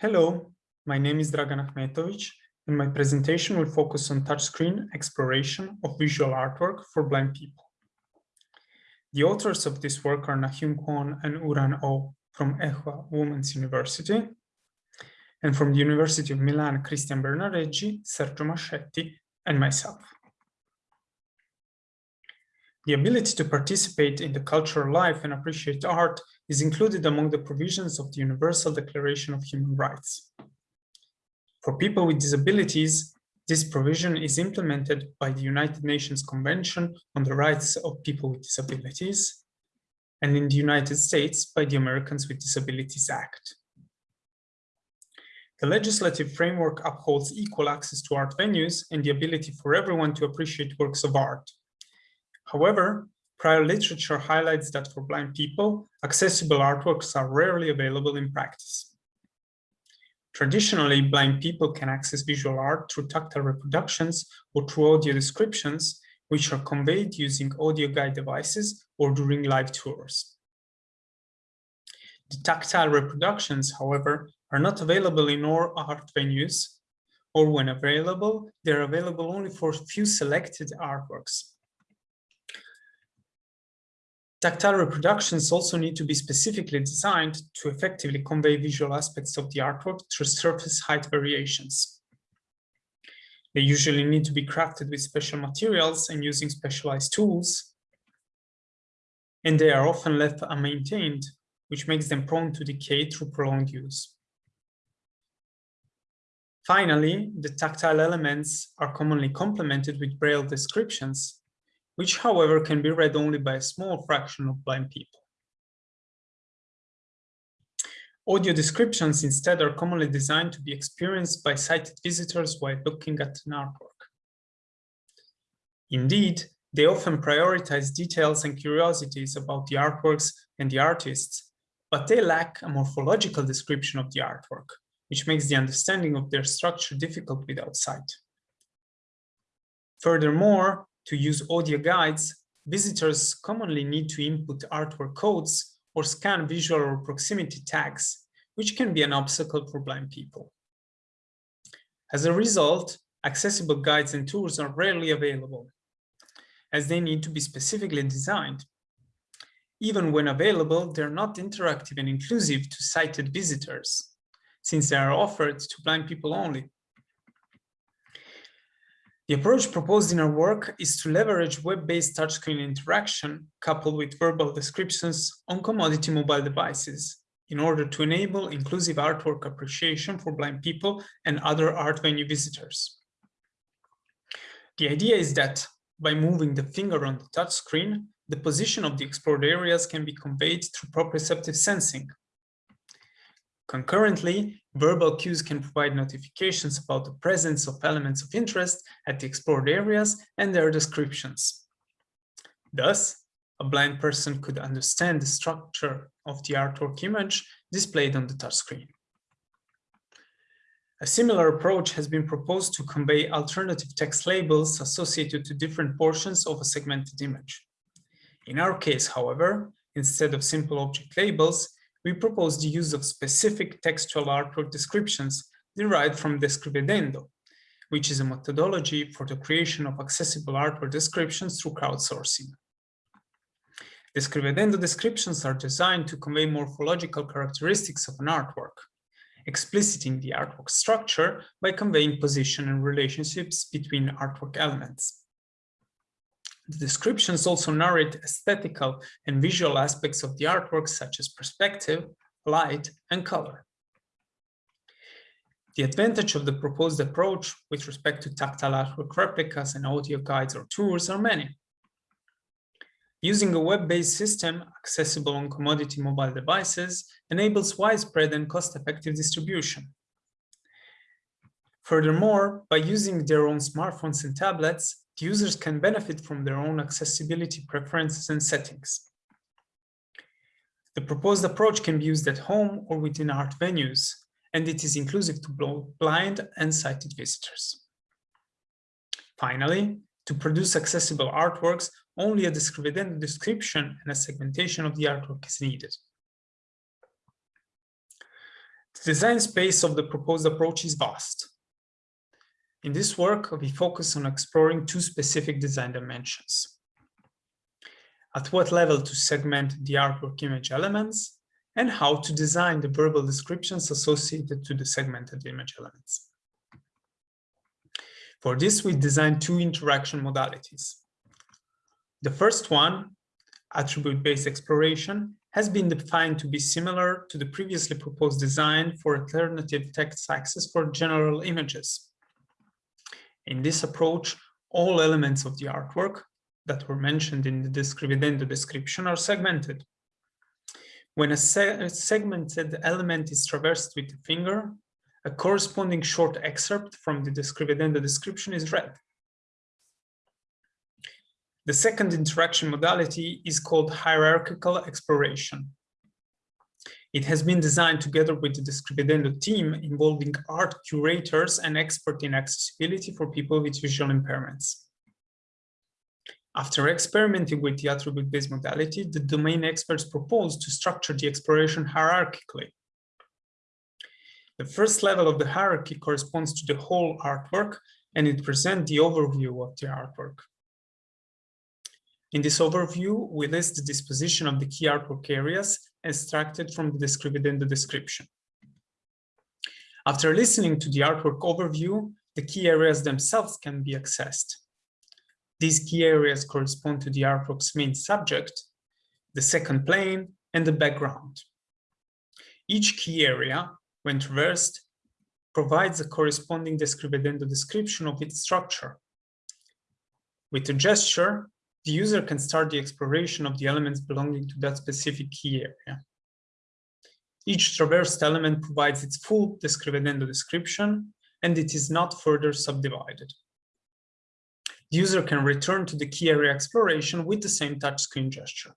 Hello, my name is Dragan Ahmetovic, and my presentation will focus on touchscreen exploration of visual artwork for blind people. The authors of this work are Nahyun Kwon and Uran O from Ewha Women's University, and from the University of Milan, Cristian Bernareggi, Sergio Mascetti, and myself. The ability to participate in the cultural life and appreciate art is included among the provisions of the Universal Declaration of Human Rights. For people with disabilities, this provision is implemented by the United Nations Convention on the Rights of People with Disabilities, and in the United States by the Americans with Disabilities Act. The legislative framework upholds equal access to art venues and the ability for everyone to appreciate works of art. However, prior literature highlights that for blind people, accessible artworks are rarely available in practice. Traditionally, blind people can access visual art through tactile reproductions or through audio descriptions, which are conveyed using audio guide devices or during live tours. The tactile reproductions, however, are not available in all art venues, or when available, they're available only for a few selected artworks. Tactile reproductions also need to be specifically designed to effectively convey visual aspects of the artwork through surface height variations. They usually need to be crafted with special materials and using specialized tools, and they are often left unmaintained, which makes them prone to decay through prolonged use. Finally, the tactile elements are commonly complemented with braille descriptions which however can be read only by a small fraction of blind people. Audio descriptions instead are commonly designed to be experienced by sighted visitors while looking at an artwork. Indeed, they often prioritize details and curiosities about the artworks and the artists, but they lack a morphological description of the artwork, which makes the understanding of their structure difficult without sight. Furthermore, to use audio guides, visitors commonly need to input artwork codes or scan visual or proximity tags, which can be an obstacle for blind people. As a result, accessible guides and tools are rarely available, as they need to be specifically designed. Even when available, they're not interactive and inclusive to sighted visitors, since they are offered to blind people only. The approach proposed in our work is to leverage web-based touchscreen interaction coupled with verbal descriptions on commodity mobile devices in order to enable inclusive artwork appreciation for blind people and other art venue visitors. The idea is that by moving the finger on the touchscreen, the position of the explored areas can be conveyed through proprioceptive sensing, Concurrently, verbal cues can provide notifications about the presence of elements of interest at the explored areas and their descriptions. Thus, a blind person could understand the structure of the artwork image displayed on the touchscreen. A similar approach has been proposed to convey alternative text labels associated to different portions of a segmented image. In our case, however, instead of simple object labels, we propose the use of specific textual artwork descriptions derived from Descrivedendo, which is a methodology for the creation of accessible artwork descriptions through crowdsourcing. Descrivedendo descriptions are designed to convey morphological characteristics of an artwork, expliciting the artwork structure by conveying position and relationships between artwork elements. The descriptions also narrate aesthetical and visual aspects of the artwork such as perspective, light, and color. The advantage of the proposed approach with respect to tactile artwork replicas and audio guides or tours are many. Using a web-based system accessible on commodity mobile devices enables widespread and cost-effective distribution. Furthermore, by using their own smartphones and tablets, users can benefit from their own accessibility preferences and settings. The proposed approach can be used at home or within art venues, and it is inclusive to blind and sighted visitors. Finally, to produce accessible artworks, only a description and a segmentation of the artwork is needed. The design space of the proposed approach is vast. In this work, we focus on exploring two specific design dimensions. At what level to segment the artwork image elements and how to design the verbal descriptions associated to the segmented image elements. For this, we designed two interaction modalities. The first one, attribute-based exploration, has been defined to be similar to the previously proposed design for alternative text access for general images. In this approach, all elements of the artwork that were mentioned in the Descrivedendo description are segmented. When a, se a segmented element is traversed with the finger, a corresponding short excerpt from the Descrivedendo description is read. The second interaction modality is called hierarchical exploration. It has been designed together with the Descrivedendo team involving art curators and expert in accessibility for people with visual impairments. After experimenting with the attribute-based modality, the domain experts proposed to structure the exploration hierarchically. The first level of the hierarchy corresponds to the whole artwork, and it presents the overview of the artwork. In this overview, we list the disposition of the key artwork areas extracted from the description the description. After listening to the artwork overview, the key areas themselves can be accessed. These key areas correspond to the artwork's main subject, the second plane, and the background. Each key area, when traversed, provides a corresponding Descrivedendo description of its structure. With a gesture, the user can start the exploration of the elements belonging to that specific key area. Each traversed element provides its full Descrivedendo description, and it is not further subdivided. The user can return to the key area exploration with the same touchscreen gesture.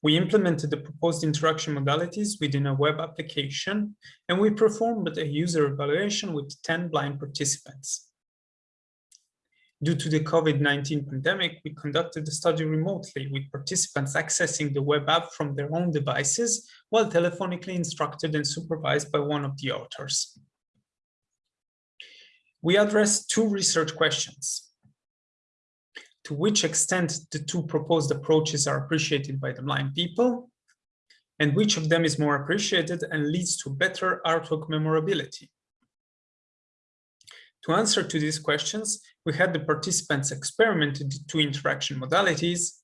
We implemented the proposed interaction modalities within a web application, and we performed a user evaluation with 10 blind participants. Due to the COVID-19 pandemic, we conducted the study remotely with participants accessing the web app from their own devices while telephonically instructed and supervised by one of the authors. We addressed two research questions. To which extent the two proposed approaches are appreciated by the blind people, and which of them is more appreciated and leads to better artwork memorability. To answer to these questions, we had the participants experiment the two interaction modalities,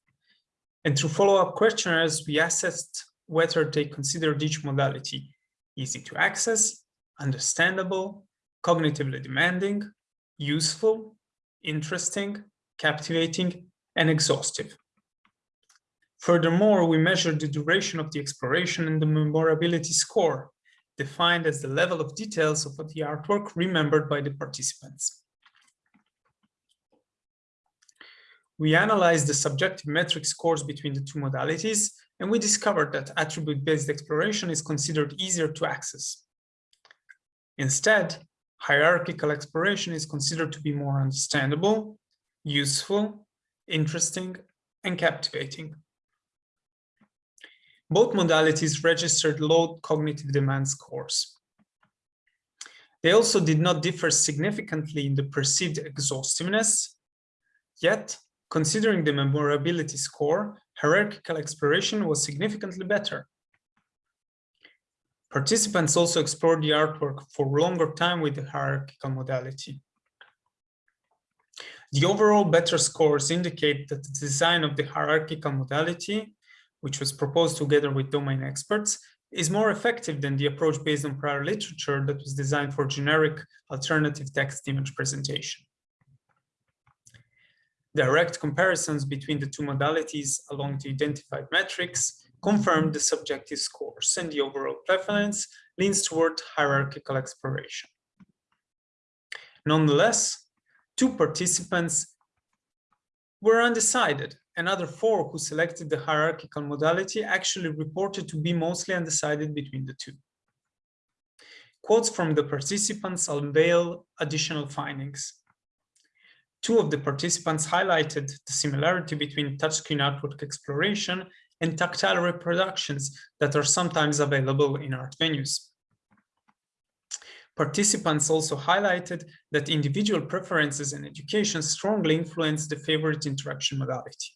and through follow-up questionnaires, we assessed whether they considered each modality easy to access, understandable, cognitively demanding, useful, interesting, captivating, and exhaustive. Furthermore, we measured the duration of the exploration and the memorability score, defined as the level of details of the artwork remembered by the participants. We analyzed the subjective metric scores between the two modalities, and we discovered that attribute-based exploration is considered easier to access. Instead, hierarchical exploration is considered to be more understandable, useful, interesting, and captivating. Both modalities registered low cognitive demand scores. They also did not differ significantly in the perceived exhaustiveness, yet, considering the memorability score, hierarchical exploration was significantly better. Participants also explored the artwork for longer time with the hierarchical modality. The overall better scores indicate that the design of the hierarchical modality which was proposed together with domain experts, is more effective than the approach based on prior literature that was designed for generic alternative text image presentation. Direct comparisons between the two modalities along the identified metrics confirm the subjective scores and the overall preference leans toward hierarchical exploration. Nonetheless, two participants were undecided another four who selected the hierarchical modality actually reported to be mostly undecided between the two. Quotes from the participants unveil additional findings. Two of the participants highlighted the similarity between touchscreen artwork exploration and tactile reproductions that are sometimes available in art venues. Participants also highlighted that individual preferences and education strongly influence the favorite interaction modality.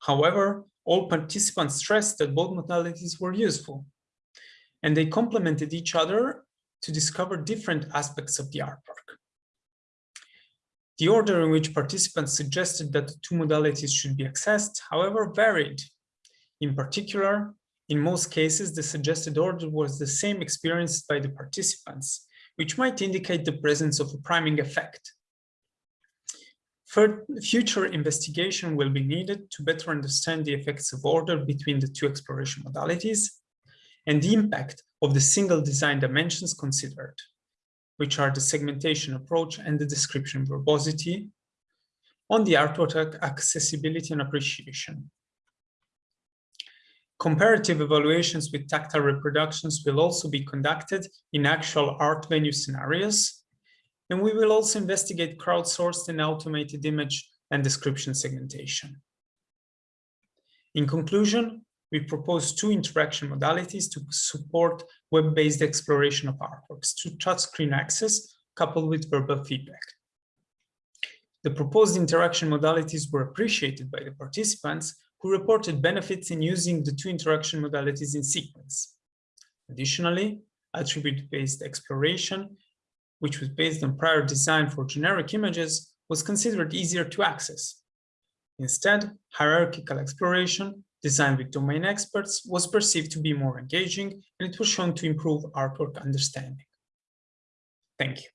However, all participants stressed that both modalities were useful, and they complemented each other to discover different aspects of the artwork. The order in which participants suggested that the two modalities should be accessed, however, varied. In particular, in most cases, the suggested order was the same experienced by the participants, which might indicate the presence of a priming effect. For future investigation will be needed to better understand the effects of order between the two exploration modalities and the impact of the single design dimensions considered, which are the segmentation approach and the description verbosity on the artwork accessibility and appreciation. Comparative evaluations with tactile reproductions will also be conducted in actual art venue scenarios. And we will also investigate crowdsourced and automated image and description segmentation. In conclusion, we propose two interaction modalities to support web-based exploration of artworks to through touchscreen access coupled with verbal feedback. The proposed interaction modalities were appreciated by the participants who reported benefits in using the two interaction modalities in sequence. Additionally, attribute-based exploration, which was based on prior design for generic images, was considered easier to access. Instead, hierarchical exploration, designed with domain experts, was perceived to be more engaging, and it was shown to improve artwork understanding. Thank you.